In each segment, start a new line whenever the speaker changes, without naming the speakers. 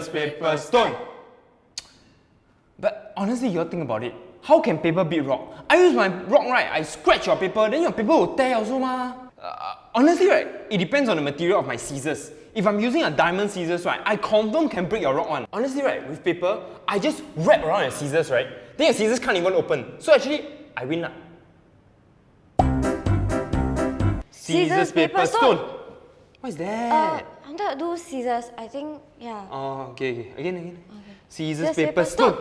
Scissors, paper, stone. But honestly, you all think about it. How can paper beat rock? I use my rock, right? I scratch your paper, then your paper will tear also, ma. Uh, honestly, right? It depends on the material of my scissors. If I'm using a diamond scissors, right, I confirm can break your rock one. Honestly, right, with paper, I just wrap around your scissors, right? Then your scissors can't even open. So actually, I win lah. Scissors, paper, stone. What is
Uh,
that?
I wanted to do scissors. I think, yeah.
Oh, okay, okay. Again, again. Scissors,
Scissors,
paper,
paper,
stone.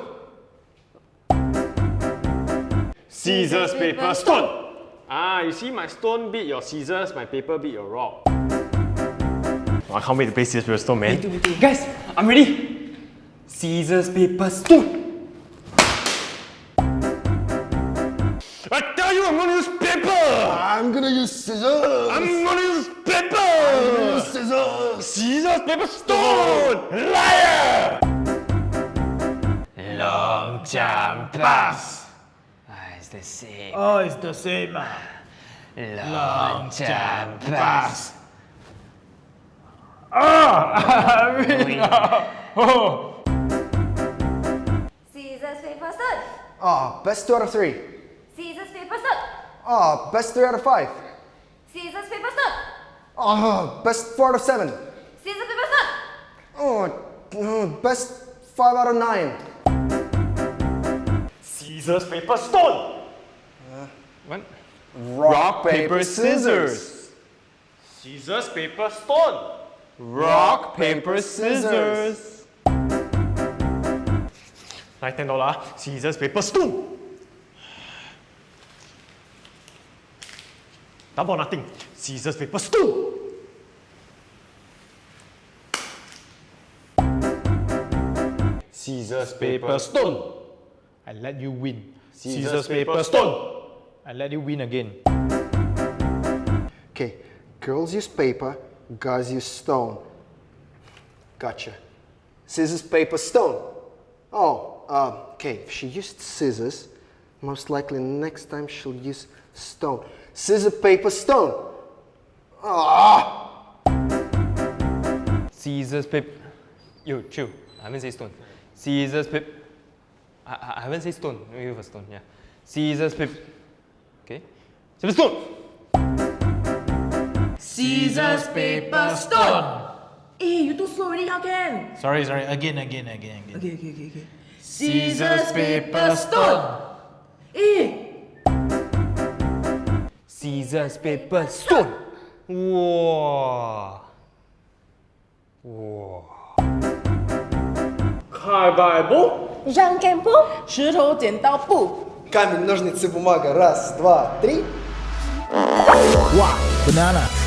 Scissors, paper, stone.
Ah, you see my stone beat your scissors, my paper beat your rock. Oh, I can't wait to play scissors, paper, stone, man.
Guys, I'm ready. Scissors, paper, stone.
I tell you, I'm gonna use paper!
I'm gonna use scissors.
I'm gonna use paper!
I'm gonna use scissors.
Scissors, paper, stone! Liar!
Long time pass. Ah, it's the same.
Oh, it's the same.
Long time pass.
Scissors, paper, stone.
Ah, best two out of three.
Scissors, paper, stone.
Ah, best three out of five.
Scissors, paper, stone.
Ah, best four out of seven.
Scissors, paper, stone.
Oh, best five out of nine.
Scissors, paper, stone!
What?
Rock,
paper, scissors.
Scissors, paper, stone!
Rock, paper, scissors.
Like ten dollar. Scissors, paper, stone! Double or nothing. Scissors, paper, stone!
Scissors, paper, stone.
I let you win.
Scissors, paper, stone!
I let you win again.
Okay, girls use paper, guys use stone. Gotcha. Scissors, paper, stone. Oh, uh, okay, if she used scissors, most likely next time she'll use stone. Scissors, paper, stone. Ah!
Scissors, paper. Yo, chill. I haven't said stone. Scissors, paper. I, I- I haven't said stone. Maybe for stone, yeah. Scissors, paper. Okay. Scissors, stone.
Scissors, paper, stone. Eh, you too slow already, how can? Sorry, sorry. Again, again, again, again. Okay, okay, okay, okay. Scissors, paper, stone. Eh.
Scissors, paper, stone. Wow. Wow.
开摆不？
Jean Campo.
石头剪刀布。
Камень, ножницы, бумага. Раз, два, три.
Wow, banana.